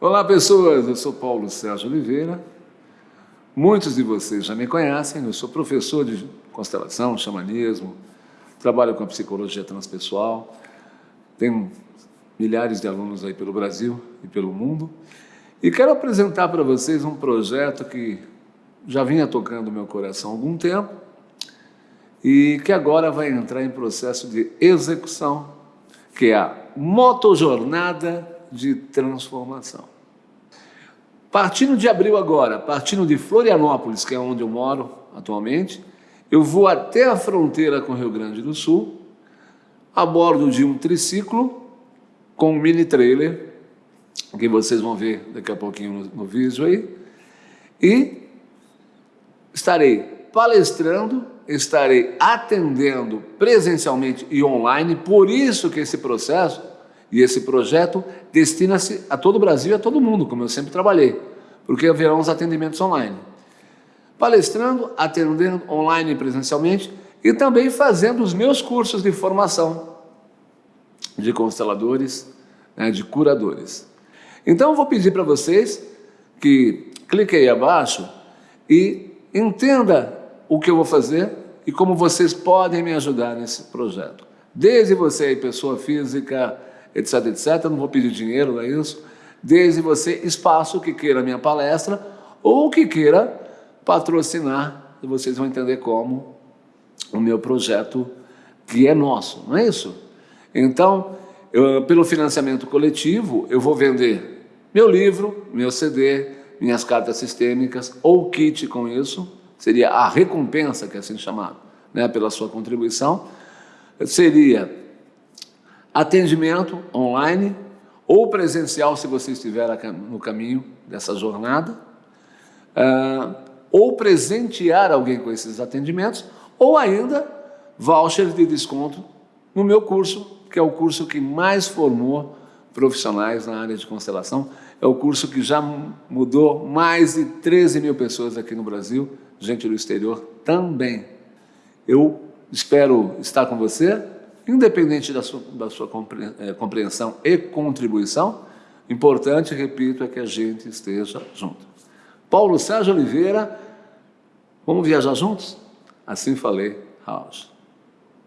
Olá pessoas, eu sou Paulo Sérgio Oliveira. Muitos de vocês já me conhecem, eu sou professor de constelação, xamanismo, trabalho com a psicologia transpessoal, tenho milhares de alunos aí pelo Brasil e pelo mundo. E quero apresentar para vocês um projeto que já vinha tocando meu coração há algum tempo e que agora vai entrar em processo de execução, que é a Motojornada de transformação. Partindo de abril agora, partindo de Florianópolis, que é onde eu moro atualmente, eu vou até a fronteira com o Rio Grande do Sul, a bordo de um triciclo com um mini trailer, que vocês vão ver daqui a pouquinho no, no vídeo aí, e estarei palestrando, estarei atendendo presencialmente e online, por isso que esse processo e esse projeto destina-se a todo o Brasil e a todo mundo, como eu sempre trabalhei, porque haverão os atendimentos online. Palestrando, atendendo online presencialmente e também fazendo os meus cursos de formação de consteladores, né, de curadores. Então, eu vou pedir para vocês que cliquem aí abaixo e entenda o que eu vou fazer e como vocês podem me ajudar nesse projeto. Desde você aí, pessoa física, etc, etc. não vou pedir dinheiro, não é isso? Desde você, espaço que queira minha palestra ou que queira patrocinar, e vocês vão entender como o meu projeto que é nosso, não é isso? Então, eu, pelo financiamento coletivo, eu vou vender meu livro, meu CD, minhas cartas sistêmicas ou kit com isso, seria a recompensa, que é assim chamado, né, pela sua contribuição, seria atendimento online ou presencial, se você estiver no caminho dessa jornada, uh, ou presentear alguém com esses atendimentos, ou ainda voucher de desconto no meu curso, que é o curso que mais formou profissionais na área de constelação. É o curso que já mudou mais de 13 mil pessoas aqui no Brasil, gente do exterior também. Eu espero estar com você independente da sua, da sua eh, compreensão e contribuição, importante, repito, é que a gente esteja junto. Paulo Sérgio Oliveira, vamos viajar juntos? Assim falei, House.